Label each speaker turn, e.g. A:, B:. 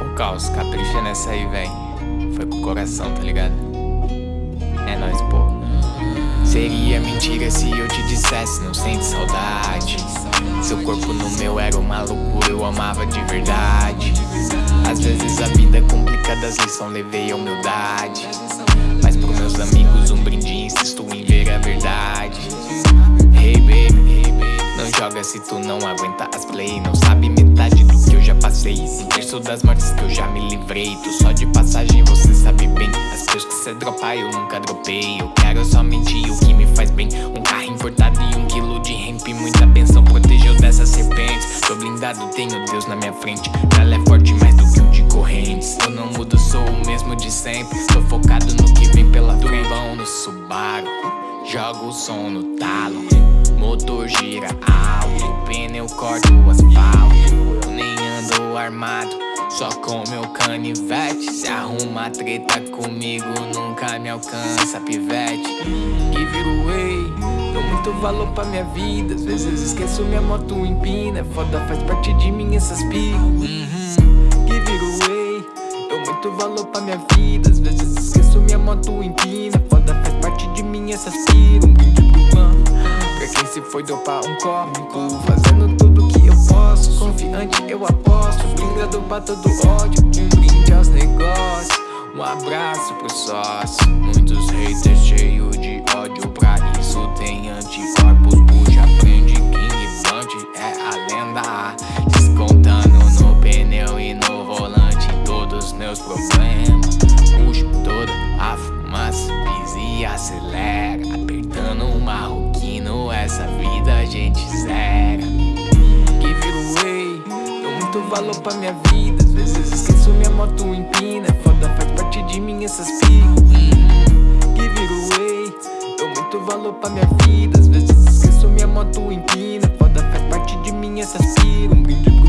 A: O caos, capricha nessa aí, vem. Foi com o coração, tá ligado? É nóis, pô. Seria mentira se eu te dissesse, não sente saudade. Seu corpo no meu era uma loucura, eu amava de verdade. Às vezes a vida é complicada, as lições levei a humildade. Se tu não aguenta as play. Não sabe metade do que eu já passei. Um terço das mortes que eu já me livrei. Tu só de passagem, você sabe bem. As pills que cê dropa, eu nunca dropei. Eu quero somente o que me faz bem. Um carro importado e um quilo de hemp. Muita benção protegeu dessas serpentes. Tô blindado, tenho Deus na minha frente. Ela é forte mais do que um de correntes. Eu não mudo, sou o mesmo de sempre. Tô focado no que vem pela turbão no Subaru. Jogo o som no talo. Motor pneu corta o asfalto. Eu nem ando armado, só com meu canivete. Se arruma treta comigo, nunca me alcança, pivete. Give it away, dou muito valor pra minha vida. Às vezes esqueço minha moto empina. Foda, faz parte de mim essas piras. Uhum. Give it away, dou muito valor pra minha vida. Às vezes esqueço minha moto empina. Foda, faz parte de mim essas piras. Um clã. Pra quem se foi dropar um copo que eu eu aposto Blindado pra todo ódio Um brinde aos negócios Um abraço pro sócio Muitos haters cheios de ódio Pra isso tem anticorpos Puxa, prende King Blunt É a lenda Descontando no pneu e no volante Todos meus problemas Puxo toda a fumaça Pisa e acelera Apertando o marroquino Essa vida a gente zera valor pra minha vida. Às vezes esqueço minha moto empina foda, faz parte de mim essas uhum. Give it away Dou muito valor pra minha vida. Às vezes esqueço minha moto empina foda, faz parte de mim essas piras Um brinde